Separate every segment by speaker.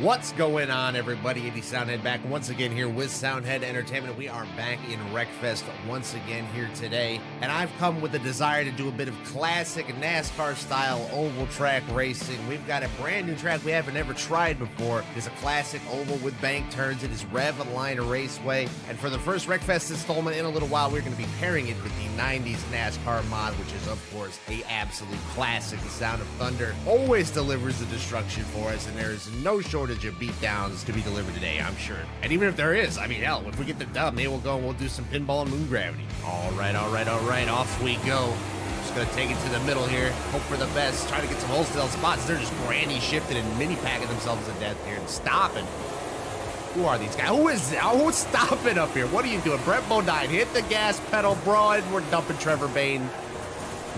Speaker 1: What's going on, everybody? Eddie Soundhead back once again here with Soundhead Entertainment. We are back in Wreckfest once again here today, and I've come with a desire to do a bit of classic NASCAR style oval track racing. We've got a brand new track we haven't ever tried before. It's a classic oval with bank turns. It is Rev Line Raceway, and for the first Wreckfest installment in a little while, we're going to be pairing it with the 90s NASCAR mod, which is, of course, a absolute classic. The Sound of Thunder always delivers the destruction for us, and there is no shortage shortage of beatdowns to be delivered today, I'm sure. And even if there is, I mean, hell, if we get the dub, maybe we'll go and we'll do some pinball and moon gravity. All right, all right, all right, off we go. Just gonna take it to the middle here, hope for the best, try to get some wholesale spots. They're just granny shifting and mini packing themselves to death here and stopping. Who are these guys? Who is that? Who's stopping up here? What are you doing? Brett Bodine, hit the gas pedal, bro, and we're dumping Trevor Bayne.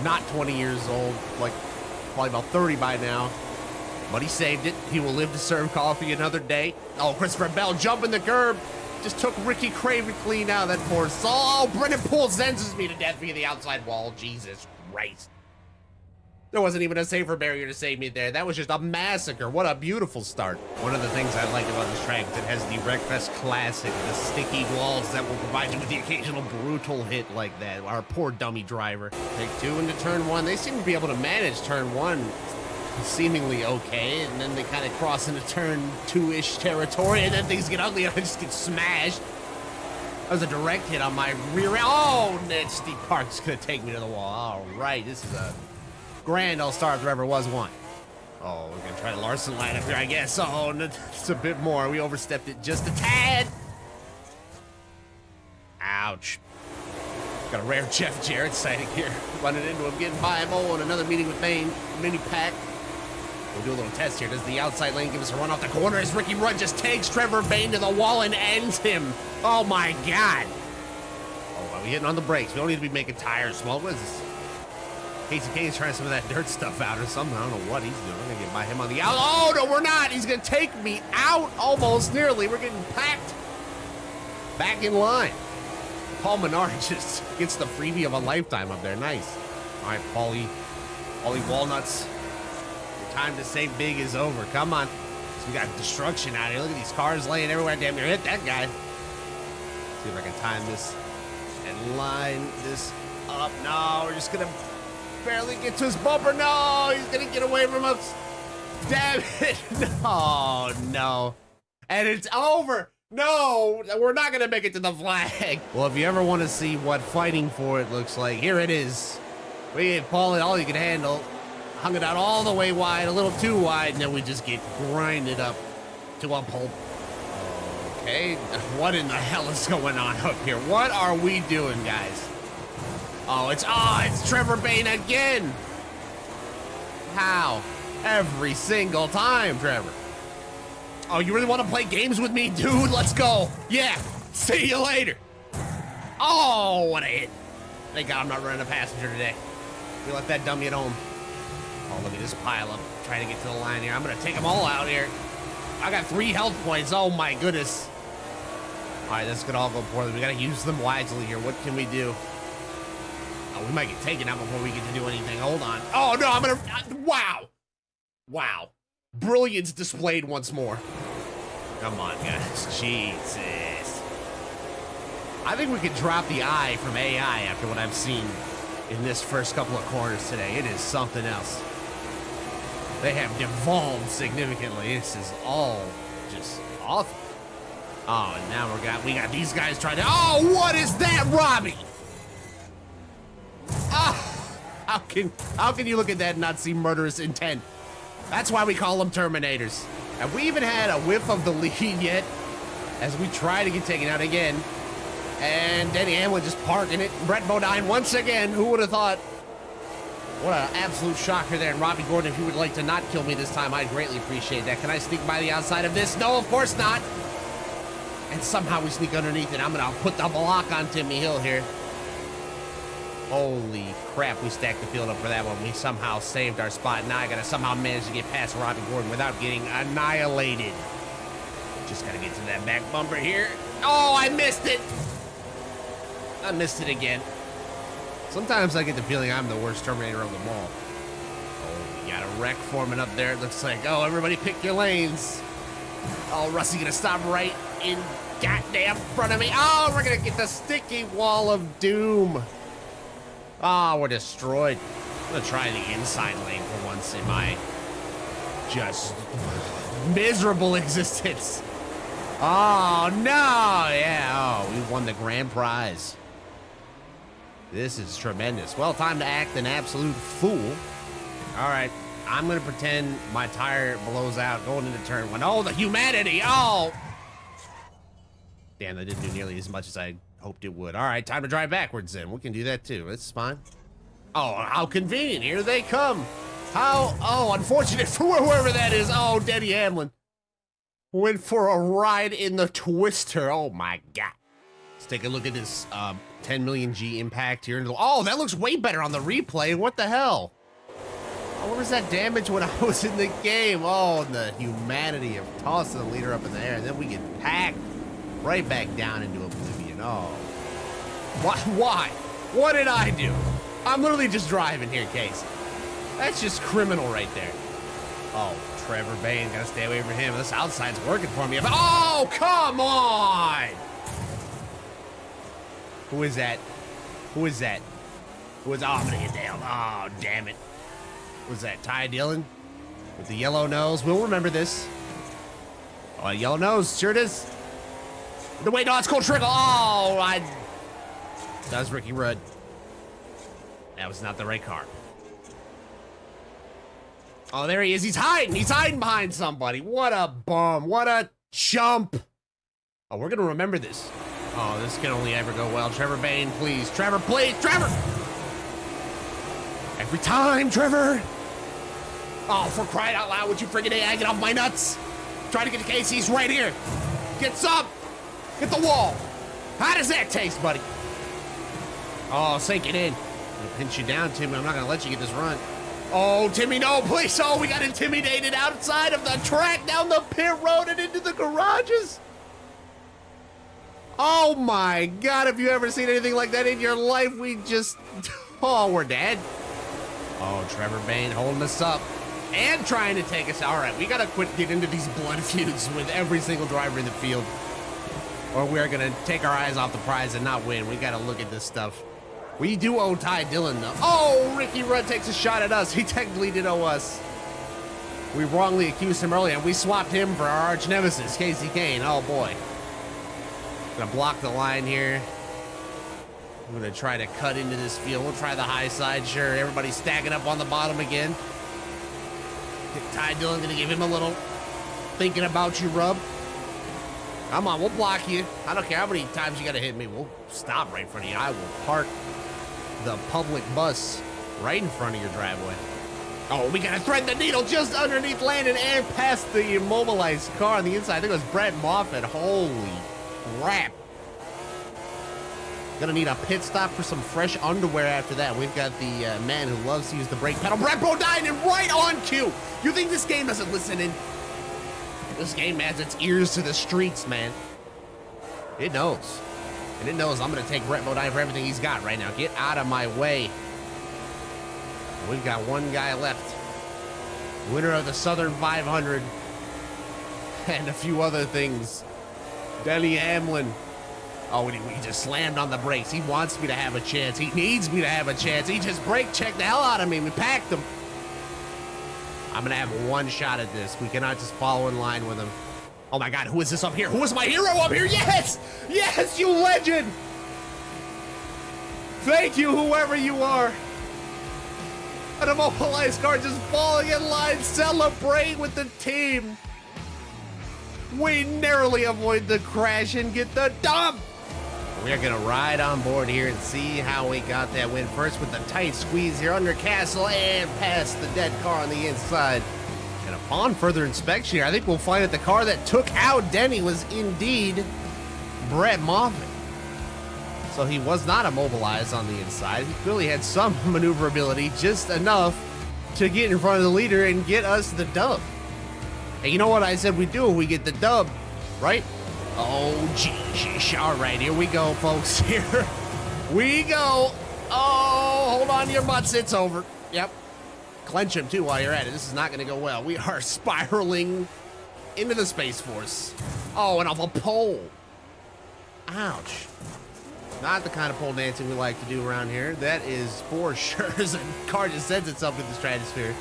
Speaker 1: Not 20 years old, like probably about 30 by now. But he saved it. He will live to serve coffee another day. Oh, Christopher Bell jumping the curb. Just took Ricky Craven clean out of that poor soul. Oh, Brennan Poole senses me to death via the outside wall. Jesus Christ. There wasn't even a safer barrier to save me there. That was just a massacre. What a beautiful start. One of the things I like about this track is it has the Wreckfest classic, the sticky walls that will provide you with the occasional brutal hit like that. Our poor dummy driver. Take two into turn one. They seem to be able to manage turn one seemingly okay, and then they kind of cross into turn two-ish territory, and then things get ugly, and I just get smashed. That was a direct hit on my rear end. Oh, Ned Steve Park's gonna take me to the wall. All right, this is a grand all-star if there ever was one. Oh, we're gonna try the Larson line up here, I guess. Oh, it's a bit more. We overstepped it just a tad. Ouch. Got a rare Jeff Jarrett sighting here. Running into him, getting by him. Oh, and another meeting with Bayne. Mini pack. We'll do a little test here. Does the outside lane give us a run off the corner as Ricky Rudd just takes Trevor Bayne to the wall and ends him? Oh my God. Oh, are we hitting on the brakes? We don't need to be making tires small. What is this? Kasey Kahne's trying some of that dirt stuff out or something. I don't know what he's doing. We're gonna get by him on the out. Oh no, we're not. He's gonna take me out almost nearly. We're getting packed back in line. Paul Menard just gets the freebie of a lifetime up there. Nice. All right, Paulie. Paulie Walnuts time to save big is over. Come on. We got destruction out here. Look at these cars laying everywhere. Damn near hit that guy. See if I can time this and line this up. No, we're just gonna barely get to his bumper. No, he's gonna get away from us. Damn it. No, no. And it's over. No, we're not gonna make it to the flag. Well, if you ever want to see what fighting for it looks like, here it is. We ain't falling all you can handle hung it out all the way wide, a little too wide, and then we just get grinded up to a pulp. Okay, what in the hell is going on up here? What are we doing, guys? Oh, it's, oh, it's Trevor Bayne again. How? Every single time, Trevor. Oh, you really want to play games with me, dude? Let's go. Yeah, see you later. Oh, what a hit. Thank God I'm not running a passenger today. We left that dummy at home. Oh, look at this pile up. Trying to get to the line here. I'm going to take them all out here. I got three health points. Oh, my goodness. All right, this could all go poorly. We got to use them wisely here. What can we do? Oh, we might get taken out before we get to do anything. Hold on. Oh, no, I'm going to... Uh, wow. Wow. Brilliance displayed once more. Come on, guys. Jesus. I think we could drop the eye from AI after what I've seen in this first couple of corners today. It is something else. They have devolved significantly. This is all just awful. Oh, and now we got we got these guys trying to. Oh, what is that, Robby? Ah, how can how can you look at that and not see murderous intent? That's why we call them Terminators. Have we even had a whiff of the lead yet? As we try to get taken out again. And Denny Hamlin just parking it. Brett Bodine once again. Who would have thought? What an absolute shocker there. And Robby Gordon, if you would like to not kill me this time, I'd greatly appreciate that. Can I sneak by the outside of this? No, of course not. And somehow we sneak underneath it. I'm going to put the block on Timmy Hill here. Holy crap, we stacked the field up for that one. We somehow saved our spot. Now I got to somehow manage to get past Robby Gordon without getting annihilated. Just got to get to that back bumper here. Oh, I missed it. I missed it again. Sometimes I get the feeling I'm the worst Terminator of them all. Oh, we got a wreck forming up there. It looks like, oh, everybody pick your lanes. Oh, Rusty gonna stop right in goddamn front of me. Oh, we're gonna get the sticky wall of doom. Oh, we're destroyed. I'm gonna try the inside lane for once in my just miserable existence. Oh, no. Yeah, oh, we won the grand prize. This is tremendous. Well, time to act an absolute fool. All right, I'm gonna pretend my tire blows out going into turn one. Oh, the humanity! Oh! Damn, that didn't do nearly as much as I hoped it would. All right, time to drive backwards then. We can do that too. It's fine. Oh, how convenient. Here they come. How, oh, unfortunate for whoever that is. Oh, Denny Hamlin. Went for a ride in the Twister. Oh my God. Let's take a look at this um, 10 million G impact here. Oh, that looks way better on the replay. What the hell? What was that damage when I was in the game? Oh, the humanity of tossing the leader up in the air. And then we get packed right back down into oblivion. Oh. Why? Why? What did I do? I'm literally just driving here, Case. That's just criminal right there. Oh, Trevor Bayne, gotta stay away from him. This outside's working for me. Oh, come on! Who is that? Who is that? Who is? Oh, I'm gonna get down. Oh, damn it. Was that Ty Dillon? With the yellow nose. We'll remember this. Oh, yellow nose. Sure it is. The way, no, it's Cole Trickle. Oh, I. That was Ricky Rudd. That was not the right car. Oh, there he is. He's hiding. He's hiding behind somebody. What a bum. What a chump. Oh, we're going to remember this. Oh, this can only ever go well. Trevor Bayne, please. Trevor, please. Trevor! Every time, Trevor. Oh, for crying out loud, would you friggin' AI get off my nuts? Try to get to Kasey's right here. Get some. Hit the wall. How does that taste, buddy? Oh, sink it in. I'm gonna pinch you down, Timmy. I'm not gonna let you get this run. Oh, Timmy, no, please. Oh, we got intimidated outside of the track, down the pit road and into the garages. Oh my God, have you ever seen anything like that in your life? We just, oh, we're dead. Oh, Trevor Bayne holding us up and trying to take us. All right, we got to quit getting into these blood feuds with every single driver in the field or we're going to take our eyes off the prize and not win. We got to look at this stuff. We do owe Ty Dillon, though. Oh, Ricky Rudd takes a shot at us. He technically did owe us. We wrongly accused him earlier, and we swapped him for our arch nemesis, Kasey Kahne. Oh, boy. Gonna block the line here. I'm gonna try to cut into this field. We'll try the high side, sure. Everybody's stacking up on the bottom again. Ty Dillon gonna give him a little thinking about you rub. Come on, we'll block you. I don't care how many times you gotta hit me. We'll stop right in front of you. I will park the public bus right in front of your driveway. Oh, we gotta thread the needle just underneath Landon and past the immobilized car on the inside. I think it was Brett Moffitt. Holy crap. Gonna need a pit stop for some fresh underwear after that. We've got the uh, man who loves to use the brake pedal, Brett Bodine, and right on cue. You think this game doesn't listen in? This game has its ears to the streets, man. It knows. And it knows I'm to take Brett Bodine for everything he's got right now. Get out of my way. We've got one guy left. Winner of the Southern 500. And a few other things. Denny Hamlin. Oh, he, he just slammed on the brakes. He wants me to have a chance. He needs me to have a chance. He just brake checked the hell out of me. We packed him. I'm gonna have one shot at this. We cannot just follow in line with him. Oh my god, who is this up here? Who is my hero up here? Yes! Yes, you legend! Thank you, whoever you are. An immobilized car just falling in line, celebrate with the team. We narrowly avoid the crash and get the dump. We're gonna ride on board here and see how we got that win. First with the tight squeeze here under Cassill and past the dead car on the inside. And upon further inspection here, I think we'll find that the car that took out Denny was indeed Brett Moffitt. So he was not immobilized on the inside. He clearly had some maneuverability, just enough to get in front of the leader and get us the dub. Hey, you know what I said we do we get the dub, right? Oh, geez. All right, here we go, folks. Here we go. Oh, hold on to your butts. It's over. Yep. Clench him, too, while you're at it. This is not going to go well. We are spiraling into the Space Force. Oh, and off a pole. Ouch. Not the kind of pole dancing we like to do around here. That is for sure. As a car just sends itself into the stratosphere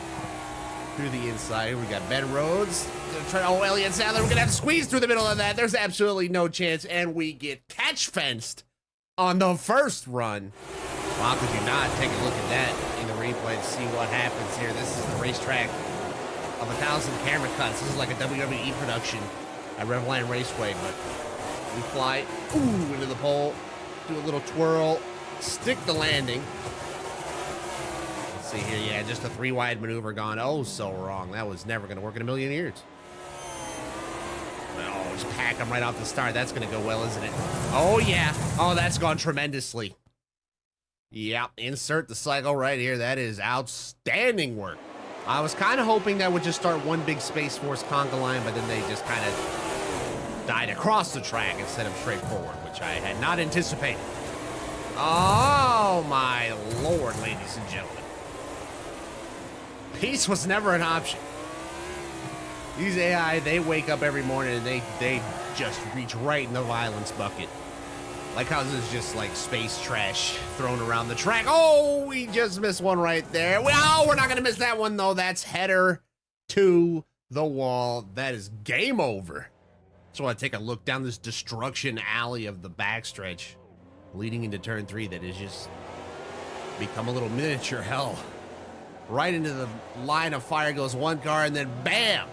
Speaker 1: through the inside. We got Ben Rhodes. Try, oh, Elliott Sadler. We're to have to squeeze through the middle of that. There's absolutely no chance. And we get catch fenced on the first run. Wow, could you not take a look at that in the replay to see what happens here? This is the racetrack of a thousand camera cuts. This is like a WWE production at Revline Raceway, but we fly ooh into the pole, do a little twirl, stick the landing. See here, yeah, just a three wide maneuver gone oh so wrong. That was never going to work in a million years. Oh, just pack them right off the start. That's going to go well, isn't it? Oh, yeah. Oh, that's gone tremendously. Yep, insert the cycle right here. That is outstanding work. I was kind of hoping that would just start one big Space Force conga line, but then they just kind of died across the track instead of straight forward, which I had not anticipated. Oh, my lord, ladies and gentlemen. Peace was never an option. These AI, they wake up every morning and they, they just reach right in the violence bucket. Like how this is just like space trash thrown around the track. Oh, we just missed one right there. Well, we're not going to miss that one, though. That's header to the wall. That is game over. So I take a look down this destruction alley of the backstretch leading into turn three that has just become a little miniature hell. Right into the line of fire goes one car, and then bam!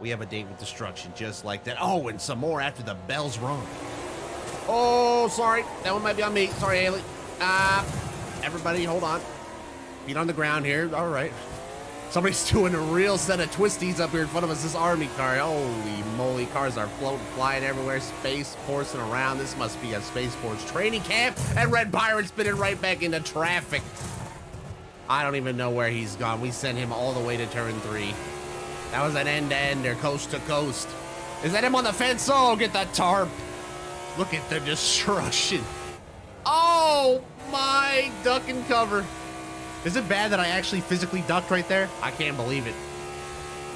Speaker 1: We have a date with destruction just like that. Oh, and some more after the bell's rung. Oh, sorry. That one might be on me. Sorry, Haley. Uh, everybody, hold on. Feet on the ground here. All right. Somebody's doing a real set of twisties up here in front of us. This army car. Holy moly. Cars are floating, flying everywhere. Space forcing around. This must be a Space Force training camp. And Red Byron spinning right back into traffic. I don't even know where he's gone. We sent him all the way to turn three. That was an end-to-ender, coast to coast. Is that him on the fence? Oh, get that tarp. Look at the destruction. Oh my duck and cover. Is it bad that I actually physically ducked right there? I can't believe it.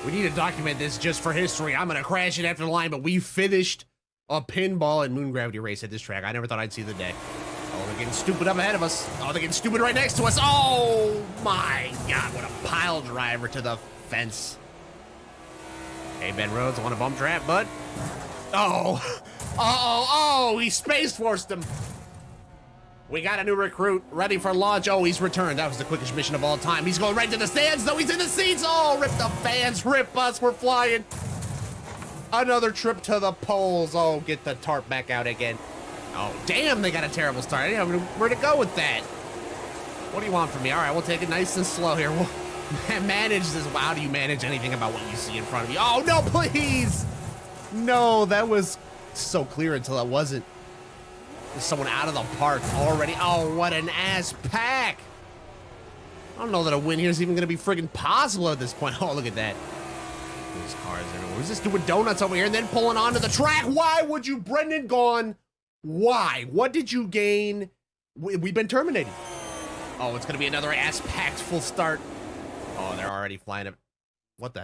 Speaker 1: We need to document this just for history. I'm gonna crash it after the line, but we finished a pinball and moon gravity race at this track. I never thought I'd see the day. Oh, they're getting stupid up ahead of us. Oh, they're getting stupid right next to us. Oh my God, what a pile driver to the fence. Hey, Ben Rhodes, want a bump trap, bud? Oh, uh-oh, oh, he Space Forced him. We got a new recruit ready for launch. Oh, he's returned. That was the quickest mission of all time. He's going right to the stands. though. he's in the seats. Oh, rip the fans, rip us. We're flying. Another trip to the poles. Oh, get the tarp back out again. Oh, damn, they got a terrible start. I didn't know where to go with that. What do you want from me? All right, we'll take it nice and slow here. We'll manage this. How do you manage anything about what you see in front of you? Oh, no, please. No, that was so clear until it wasn't. There's someone out of the park already. Oh, what an ass pack. I don't know that a win here is even going to be friggin' possible at this point. Oh, look at that. There's cars everywhere. Who's this doing donuts over here and then pulling onto the track? Why would you, Brendan Gaughan? Why? What did you gain? We, we've been terminated. Oh, it's going to be another ass-packed full start. Oh, they're already flying up. What the?